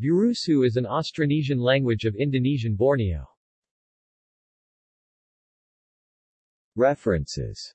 Burusu is an Austronesian language of Indonesian Borneo. References